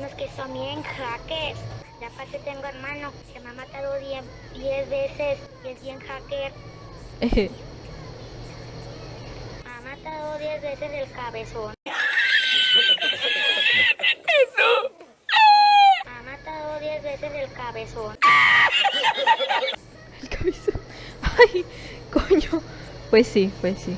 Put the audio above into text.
unos que son bien hackers. Ya aparte tengo hermano que me ha matado 10 veces y es bien hacker. me ha matado 10 veces el cabezón. ¡Eso! Me ha matado 10 veces el cabezón. El cabezón. Ay, coño. Pues sí, pues sí.